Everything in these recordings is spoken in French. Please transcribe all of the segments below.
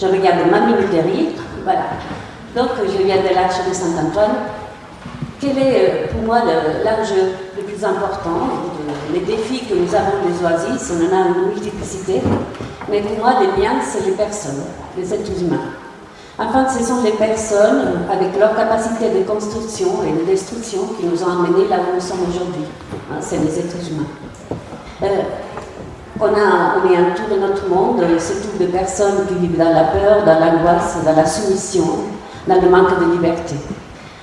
Je regarde ma minute de rire, voilà. Donc je viens de l'Arche de Saint-Antoine. Quel est euh, pour moi l'enjeu le, plus important Les défis que nous avons les oasis, on en a une multiplicité, mais pour moi les miens, c'est les personnes, les êtres humains. Enfin, ce sont les personnes, avec leur capacité de construction et de destruction, qui nous ont amenés là où nous sommes aujourd'hui. Hein, c'est les êtres humains. Euh, on, a, on est un tour de notre monde, surtout de personnes qui vivent dans la peur, dans l'angoisse, dans la soumission, dans le manque de liberté.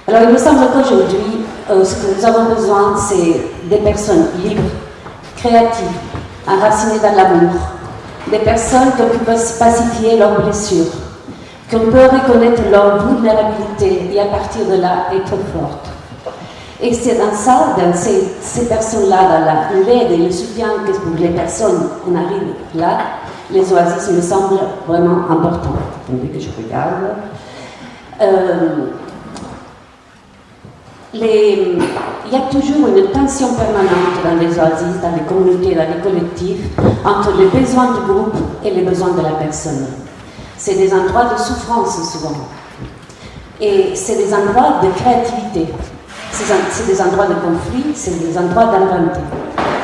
Alors il me semble qu'aujourd'hui, euh, ce que nous avons besoin, c'est des personnes libres, créatives, enracinées dans l'amour, des personnes qui peuvent pacifier leurs blessures, qu'on peut reconnaître leur vulnérabilité et à partir de là être forte. Et c'est dans ça, dans ces, personnes-là, dans l'aide et le soutien que pour les personnes, on arrive là, les oasis me semblent vraiment importants. Attendez que je regarde. Euh, il y a toujours une tension permanente dans les oasis, dans les communautés, dans les collectifs, entre les besoins du groupe et les besoins de la personne. C'est des endroits de souffrance souvent. Et c'est des endroits de créativité. C'est des endroits de conflit, c'est des endroits d'inventer.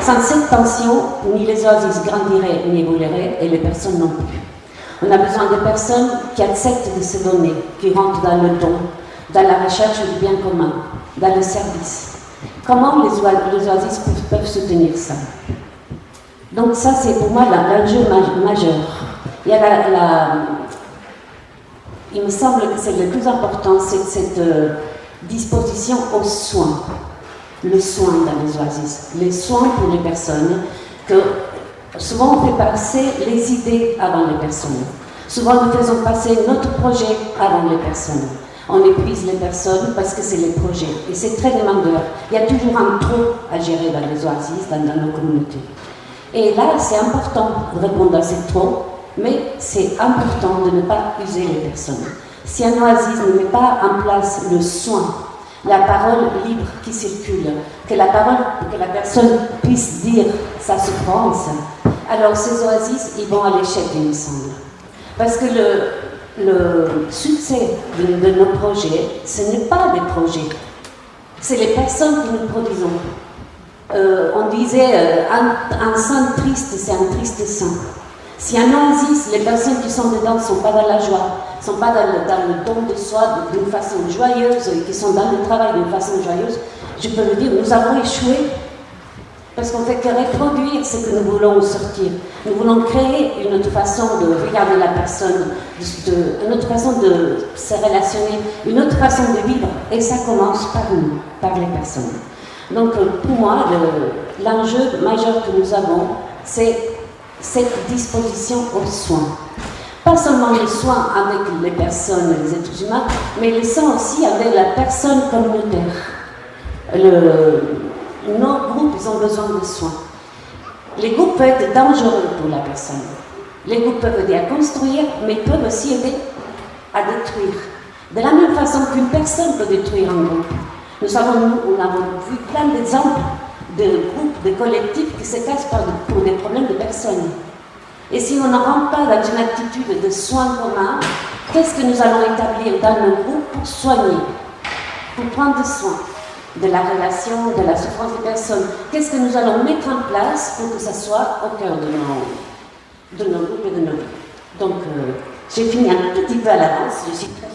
Sans cette tension, ni les oasis grandiraient ni évolueraient, et les personnes non plus. On a besoin de personnes qui acceptent de se donner, qui rentrent dans le don, dans la recherche du bien commun, dans le service. Comment les, oasis peuvent soutenir ça? Donc ça, c'est pour moi l'enjeu majeur. Il y il me semble que c'est le plus important, c'est cette euh, disposition aux soins. Le soin dans les oasis, les soins pour les personnes, que souvent on fait passer les idées avant les personnes. Souvent nous faisons passer notre projet avant les personnes. On épuise les personnes parce que c'est les projets. Et c'est très demandeur. Il y a toujours un trop à gérer dans les oasis, dans, dans nos communautés. Et là, c'est important de répondre à ces trop mais c'est important de ne pas user les personnes. Si un oasis ne met pas en place le soin, la parole libre qui circule, que la personne puisse dire sa souffrance, alors ces oasis, ils vont à l'échec, il me semble. Parce que le, le succès de, nos projets, ce n'est pas des projets, c'est les personnes que nous produisons. Euh, on disait, euh, un, un saint triste, c'est un triste saint. Si un oasis, les personnes qui sont dedans ne sont pas dans la joie, ne sont pas dans le, don de soi d'une façon joyeuse, qui sont dans le travail d'une façon joyeuse, je peux le dire, nous avons échoué. Parce qu'on fait que reproduire ce que nous voulons sortir. Nous voulons créer une autre façon de regarder la personne, une autre façon de se relationner, une autre façon de vivre. Et ça commence par nous, par les personnes. Donc pour moi, l'enjeu majeur que nous avons, c'est cette disposition aux soins. Pas seulement les soins avec les personnes, les êtres humains, mais les soins aussi avec la personne communautaire. Le, nos groupes, ils ont besoin de soins. Les groupes peuvent être dangereux pour la personne. Les groupes peuvent aider à construire, mais peuvent aussi aider à détruire. De la même façon qu'une personne peut détruire un groupe. Nous avons, nous, avons vu plein d'exemples de groupes, de collectifs qui se cassent pour des problèmes de personnes. Et si on ne rentre pas dans une attitude de soins communs, qu'est-ce que nous allons établir dans nos groupes pour soigner, pour prendre soin de la relation, de la souffrance des personnes? Qu'est-ce que nous allons mettre en place pour que ça soit au cœur de nos, de nos groupes et de nos vies? Donc, euh, j'ai fini un petit peu à l'avance, je suis très